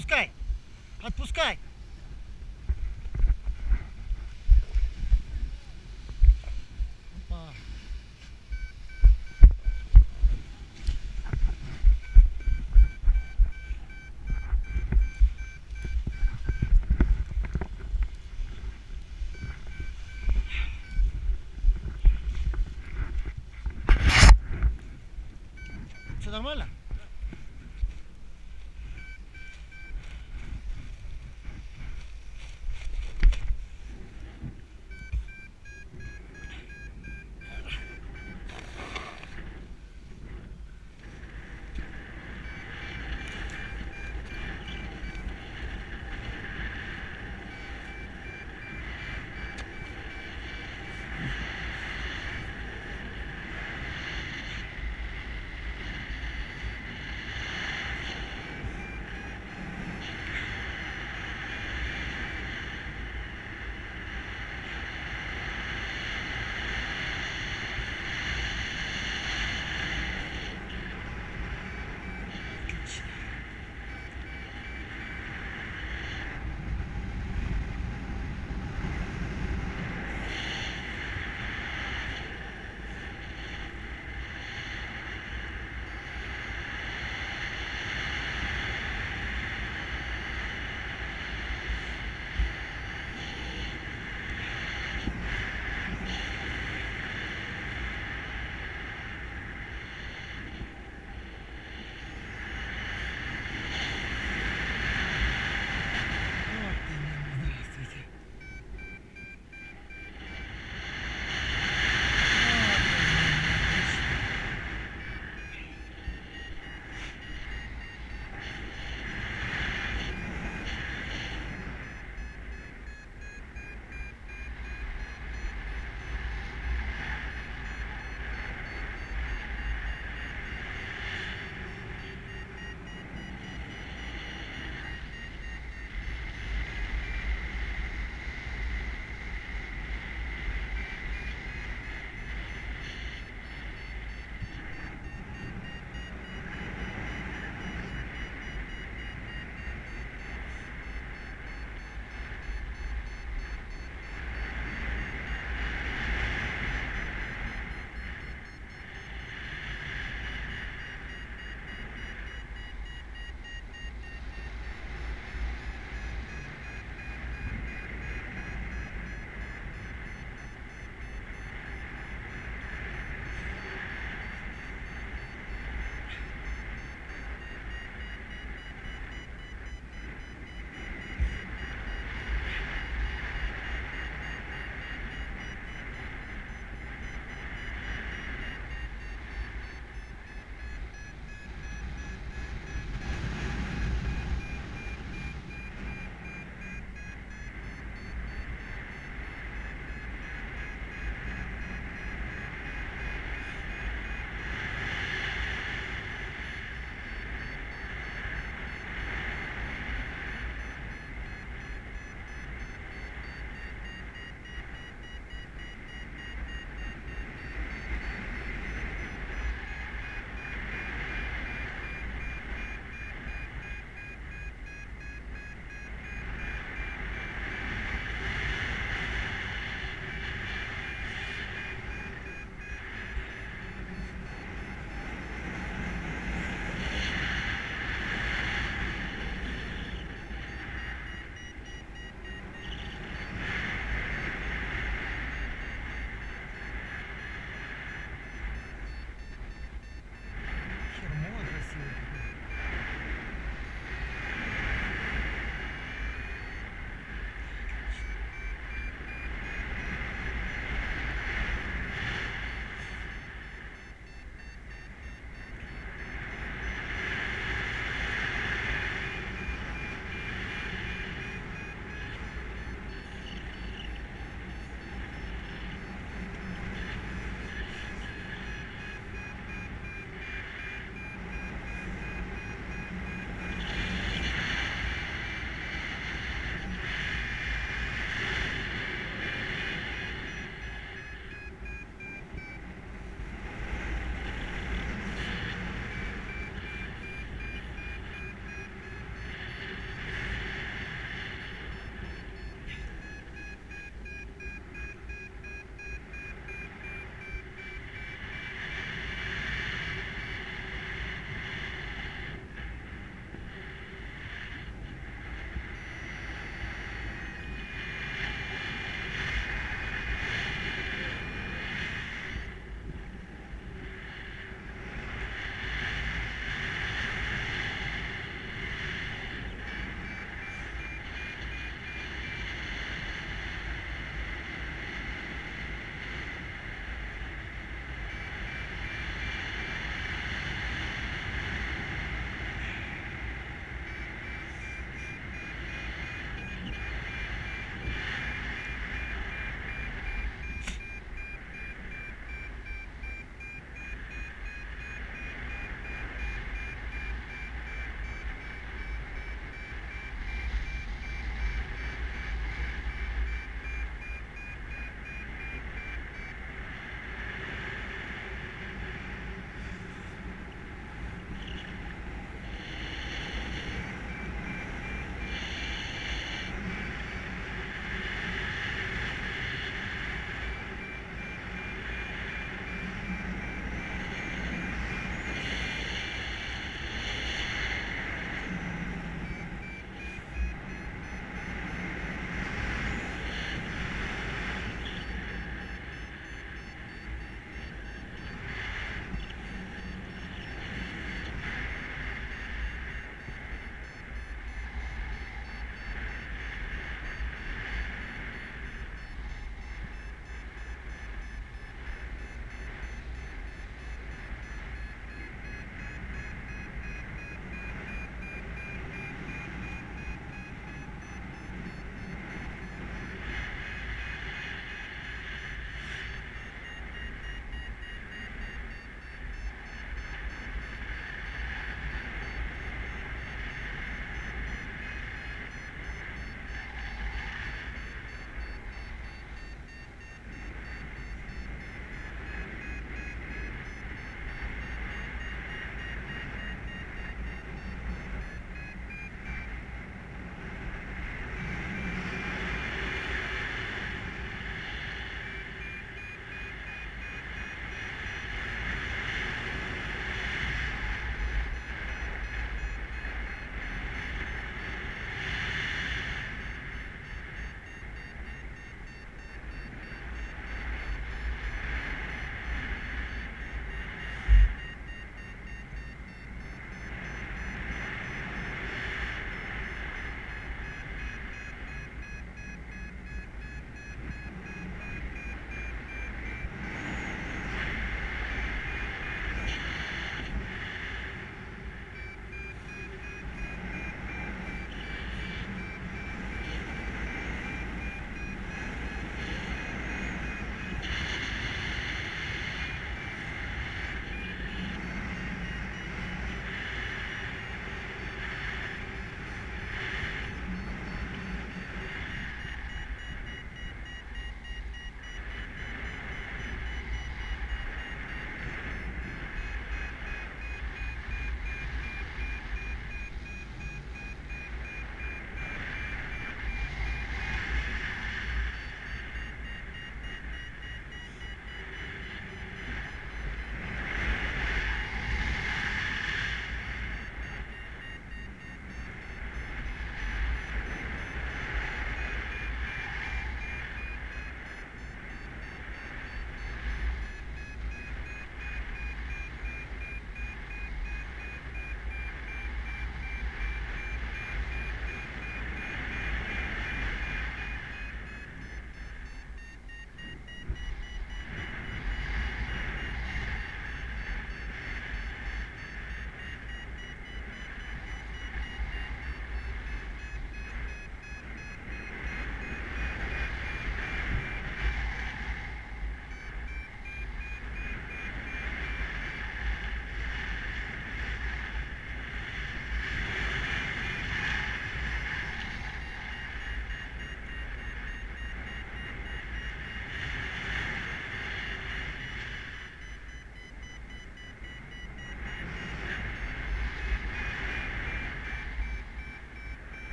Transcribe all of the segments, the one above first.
Отпускай! Отпускай! Опа. Все нормально?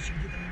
should get them